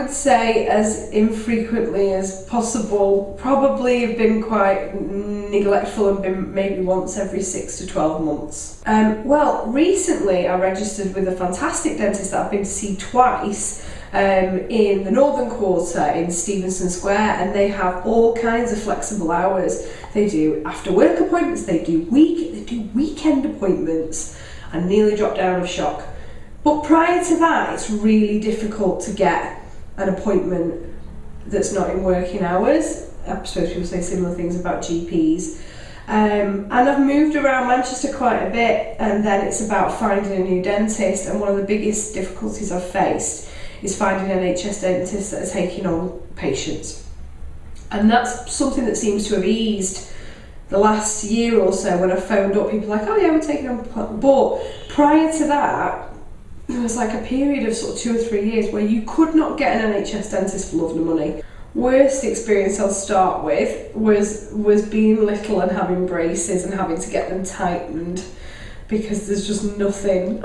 would say as infrequently as possible. Probably have been quite neglectful and been maybe once every six to 12 months. Um, well, recently I registered with a fantastic dentist that I've been to see twice um, in the Northern Quarter in Stevenson Square and they have all kinds of flexible hours. They do after work appointments, they do week, they do weekend appointments. I nearly dropped down of shock. But prior to that, it's really difficult to get an appointment that's not in working hours. I suppose people say similar things about GPs. Um, and I've moved around Manchester quite a bit, and then it's about finding a new dentist. And one of the biggest difficulties I've faced is finding NHS dentists that are taking on patients. And that's something that seems to have eased the last year or so when I phoned up people like, oh yeah, we're taking on. But prior to that, there was like a period of sort of two or three years where you could not get an NHS dentist for love nor money. Worst experience I'll start with was was being little and having braces and having to get them tightened because there's just nothing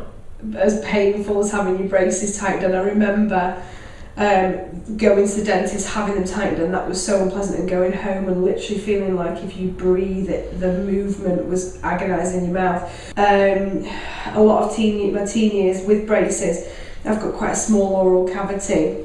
as painful as having your braces tightened. And I remember um, going to the dentist, having them tightened, and that was so unpleasant. And going home and literally feeling like if you breathe, it the movement was agonising your mouth. Um, a lot of teen my teen years with braces, I've got quite a small oral cavity,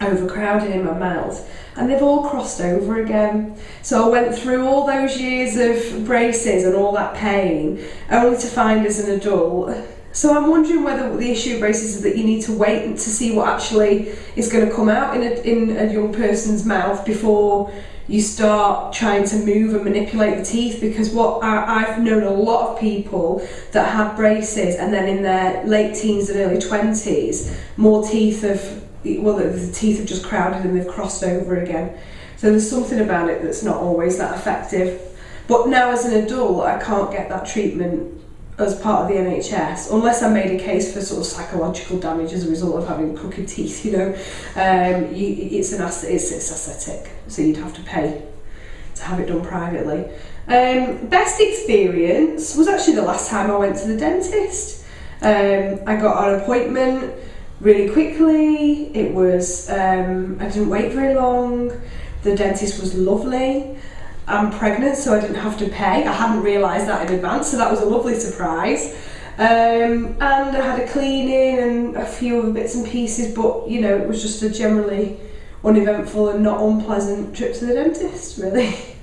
overcrowded in my mouth. And they've all crossed over again. So I went through all those years of braces and all that pain, only to find as an adult so I'm wondering whether the issue of braces is that you need to wait to see what actually is going to come out in a, in a young person's mouth before you start trying to move and manipulate the teeth because what I, I've known a lot of people that have braces and then in their late teens and early 20s more teeth have well the, the teeth have just crowded and they've crossed over again. So there's something about it that's not always that effective. But now as an adult I can't get that treatment as part of the NHS, unless I made a case for sort of psychological damage as a result of having crooked teeth, you know, um, you, it's an it's, it's aesthetic, so you'd have to pay to have it done privately. Um, best experience was actually the last time I went to the dentist. Um, I got an appointment really quickly. It was um, I didn't wait very long. The dentist was lovely. I'm pregnant, so I didn't have to pay. I hadn't realised that in advance, so that was a lovely surprise. Um, and I had a cleaning and a few other bits and pieces, but you know, it was just a generally uneventful and not unpleasant trip to the dentist, really.